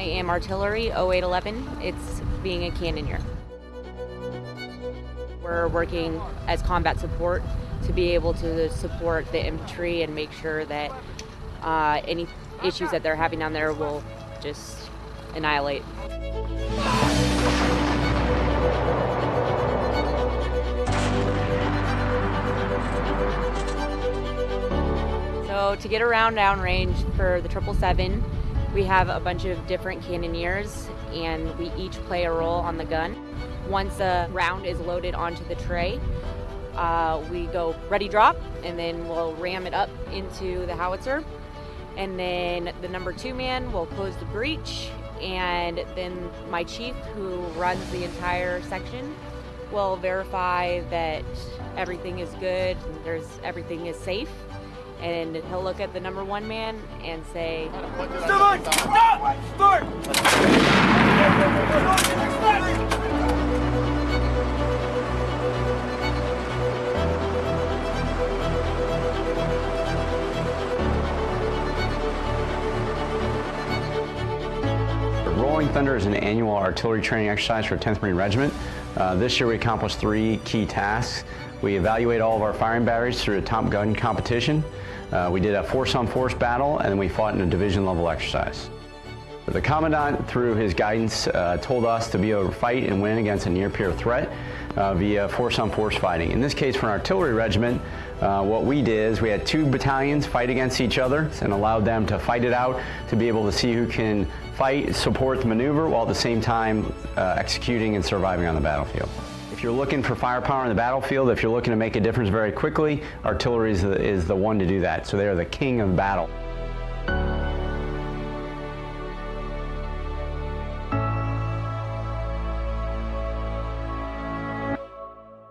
Artillery 0811. It's being a cannoneer. We're working as combat support to be able to support the infantry and make sure that uh, any issues that they're having down there will just annihilate. So to get around downrange for the 777, we have a bunch of different cannoneers and we each play a role on the gun. Once a round is loaded onto the tray, uh, we go ready drop and then we'll ram it up into the howitzer. And then the number two man will close the breech and then my chief who runs the entire section will verify that everything is good, there's everything is safe and he'll look at the number one man and say, Start! Rolling Thunder is an annual artillery training exercise for 10th Marine Regiment. Uh, this year we accomplished three key tasks. We evaluate all of our firing batteries through a Top Gun competition. Uh, we did a force-on-force battle, and then we fought in a division-level exercise. The Commandant, through his guidance, uh, told us to be able to fight and win against a near-peer threat uh, via force-on-force fighting. In this case, for an artillery regiment, uh, what we did is we had two battalions fight against each other and allowed them to fight it out to be able to see who can fight, support the maneuver, while at the same time uh, executing and surviving on the battlefield. If you're looking for firepower on the battlefield, if you're looking to make a difference very quickly, artillery is the, is the one to do that. So they're the king of battle.